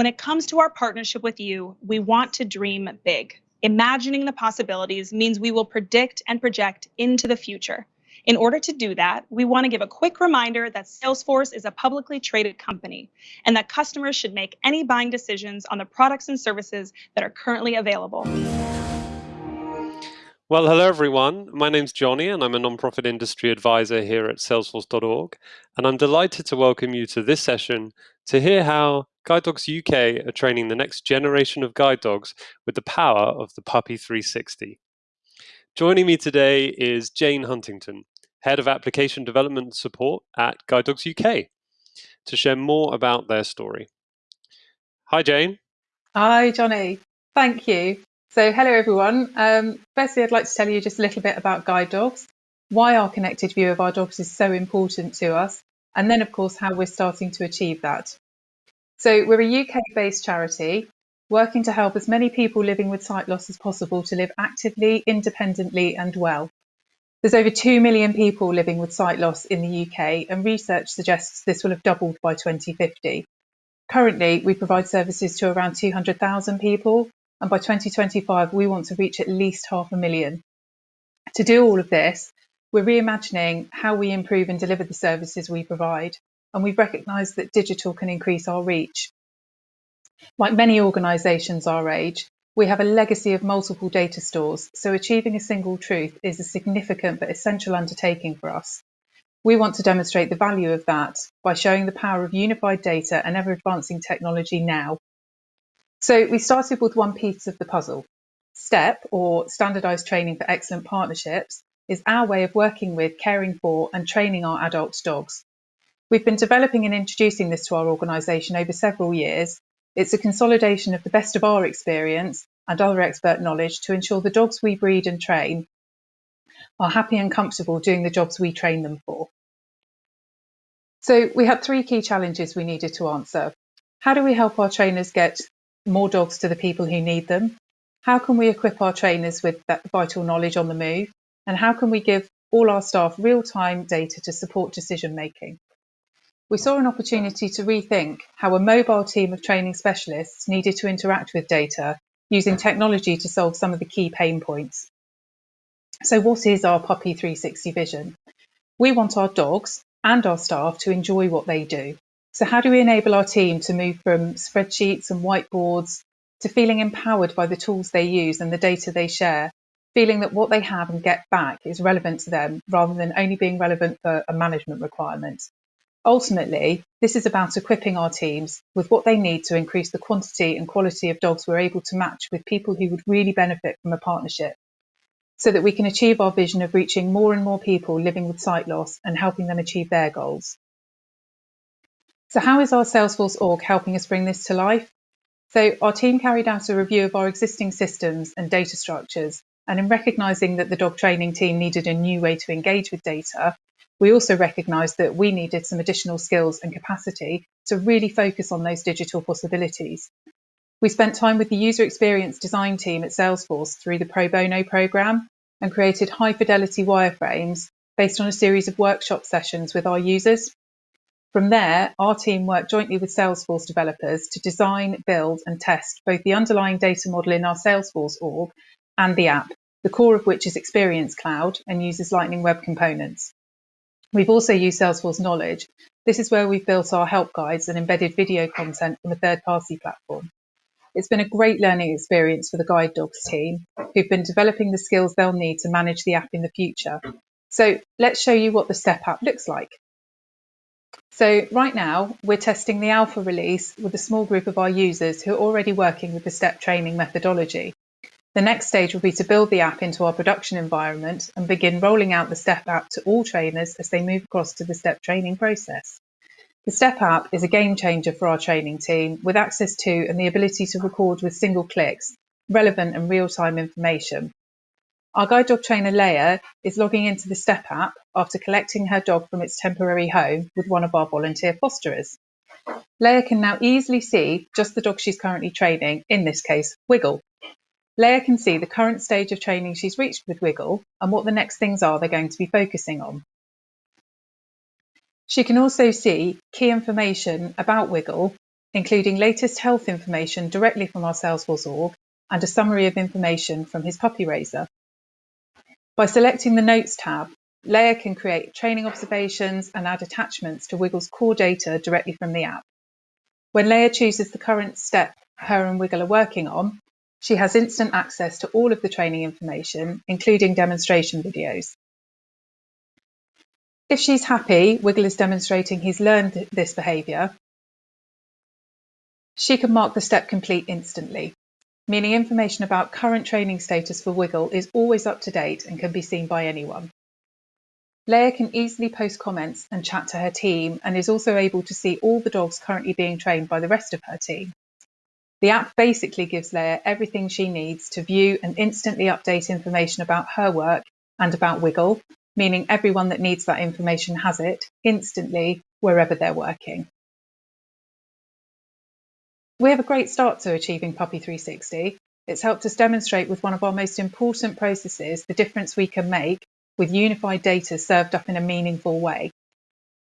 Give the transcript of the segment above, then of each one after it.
When it comes to our partnership with you, we want to dream big. Imagining the possibilities means we will predict and project into the future. In order to do that, we want to give a quick reminder that Salesforce is a publicly traded company and that customers should make any buying decisions on the products and services that are currently available. Well, hello everyone. My name's Johnny and I'm a nonprofit industry advisor here at salesforce.org. And I'm delighted to welcome you to this session to hear how Guide Dogs UK are training the next generation of guide dogs with the power of the Puppy 360. Joining me today is Jane Huntington, Head of Application Development Support at Guide Dogs UK, to share more about their story. Hi, Jane. Hi, Johnny. Thank you. So, hello everyone. Um, firstly, I'd like to tell you just a little bit about guide dogs, why our connected view of our dogs is so important to us, and then, of course, how we're starting to achieve that. So, we're a UK based charity working to help as many people living with sight loss as possible to live actively, independently, and well. There's over 2 million people living with sight loss in the UK, and research suggests this will have doubled by 2050. Currently, we provide services to around 200,000 people, and by 2025 we want to reach at least half a million. To do all of this, we're reimagining how we improve and deliver the services we provide, and we've recognised that digital can increase our reach. Like many organisations our age, we have a legacy of multiple data stores, so achieving a single truth is a significant but essential undertaking for us. We want to demonstrate the value of that by showing the power of unified data and ever advancing technology now so we started with one piece of the puzzle. STEP, or Standardised Training for Excellent Partnerships, is our way of working with, caring for, and training our adult dogs. We've been developing and introducing this to our organisation over several years. It's a consolidation of the best of our experience and other expert knowledge to ensure the dogs we breed and train are happy and comfortable doing the jobs we train them for. So we had three key challenges we needed to answer. How do we help our trainers get more dogs to the people who need them? How can we equip our trainers with that vital knowledge on the move? And how can we give all our staff real time data to support decision making? We saw an opportunity to rethink how a mobile team of training specialists needed to interact with data using technology to solve some of the key pain points. So, what is our Puppy 360 vision? We want our dogs and our staff to enjoy what they do. So, how do we enable our team to move from spreadsheets and whiteboards to feeling empowered by the tools they use and the data they share, feeling that what they have and get back is relevant to them rather than only being relevant for a management requirement? Ultimately, this is about equipping our teams with what they need to increase the quantity and quality of dogs we're able to match with people who would really benefit from a partnership so that we can achieve our vision of reaching more and more people living with sight loss and helping them achieve their goals. So how is our Salesforce org helping us bring this to life? So our team carried out a review of our existing systems and data structures. And in recognising that the dog training team needed a new way to engage with data, we also recognised that we needed some additional skills and capacity to really focus on those digital possibilities. We spent time with the user experience design team at Salesforce through the Pro Bono program and created high fidelity wireframes based on a series of workshop sessions with our users. From there, our team worked jointly with Salesforce developers to design, build, and test both the underlying data model in our Salesforce org and the app, the core of which is Experience Cloud and uses Lightning Web Components. We've also used Salesforce Knowledge. This is where we've built our help guides and embedded video content from a third party platform. It's been a great learning experience for the Guide Dogs team, who've been developing the skills they'll need to manage the app in the future. So let's show you what the Step app looks like. So right now we're testing the alpha release with a small group of our users who are already working with the STEP training methodology. The next stage will be to build the app into our production environment and begin rolling out the STEP app to all trainers as they move across to the STEP training process. The STEP app is a game changer for our training team with access to and the ability to record with single clicks relevant and real-time information our guide dog trainer Leia is logging into the STEP app after collecting her dog from its temporary home with one of our volunteer fosterers. Leia can now easily see just the dog she's currently training, in this case, Wiggle. Leia can see the current stage of training she's reached with Wiggle and what the next things are they're going to be focusing on. She can also see key information about Wiggle including latest health information directly from our Salesforce org and a summary of information from his puppy raiser. By selecting the Notes tab, Leia can create training observations and add attachments to Wiggle's core data directly from the app. When Leia chooses the current step her and Wiggle are working on, she has instant access to all of the training information, including demonstration videos. If she's happy, Wiggle is demonstrating he's learned this behaviour, she can mark the step complete instantly, meaning information about current training status for Wiggle is always up to date and can be seen by anyone. Leia can easily post comments and chat to her team and is also able to see all the dogs currently being trained by the rest of her team. The app basically gives Leia everything she needs to view and instantly update information about her work and about Wiggle, meaning everyone that needs that information has it instantly wherever they're working. We have a great start to achieving Puppy 360. It's helped us demonstrate with one of our most important processes the difference we can make with unified data served up in a meaningful way.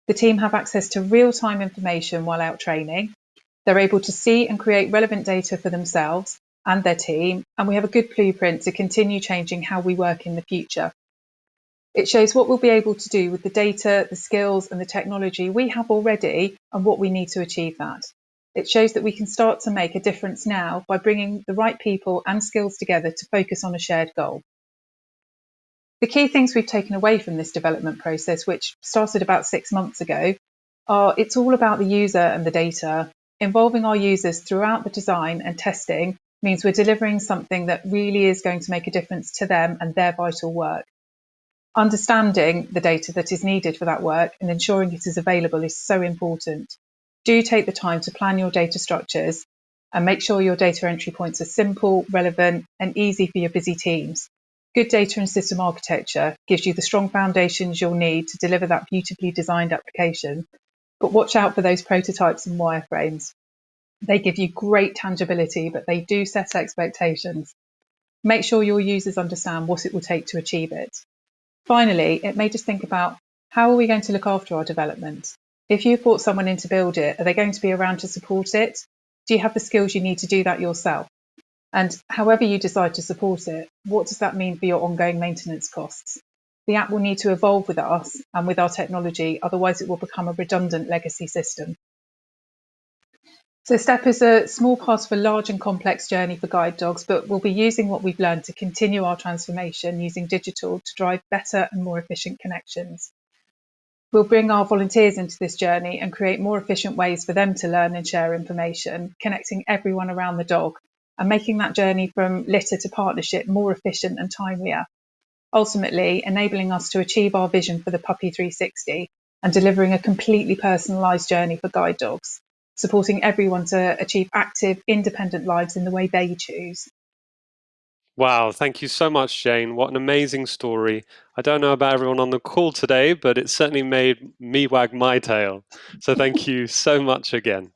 The team have access to real-time information while out training, they're able to see and create relevant data for themselves and their team, and we have a good blueprint to continue changing how we work in the future. It shows what we'll be able to do with the data, the skills, and the technology we have already and what we need to achieve that. It shows that we can start to make a difference now by bringing the right people and skills together to focus on a shared goal. The key things we've taken away from this development process, which started about six months ago, are it's all about the user and the data, Involving our users throughout the design and testing means we're delivering something that really is going to make a difference to them and their vital work. Understanding the data that is needed for that work and ensuring it is available is so important. Do take the time to plan your data structures and make sure your data entry points are simple, relevant, and easy for your busy teams. Good data and system architecture gives you the strong foundations you'll need to deliver that beautifully designed application but watch out for those prototypes and wireframes. They give you great tangibility, but they do set expectations. Make sure your users understand what it will take to achieve it. Finally, it made us think about how are we going to look after our development? If you've brought someone in to build it, are they going to be around to support it? Do you have the skills you need to do that yourself? And however you decide to support it, what does that mean for your ongoing maintenance costs? The app will need to evolve with us and with our technology, otherwise it will become a redundant legacy system. So STEP is a small part of a large and complex journey for guide dogs, but we'll be using what we've learned to continue our transformation using digital to drive better and more efficient connections. We'll bring our volunteers into this journey and create more efficient ways for them to learn and share information, connecting everyone around the dog and making that journey from litter to partnership more efficient and timelier ultimately enabling us to achieve our vision for the Puppy 360 and delivering a completely personalised journey for guide dogs, supporting everyone to achieve active, independent lives in the way they choose. Wow, thank you so much, Jane. What an amazing story. I don't know about everyone on the call today, but it certainly made me wag my tail. So thank you so much again.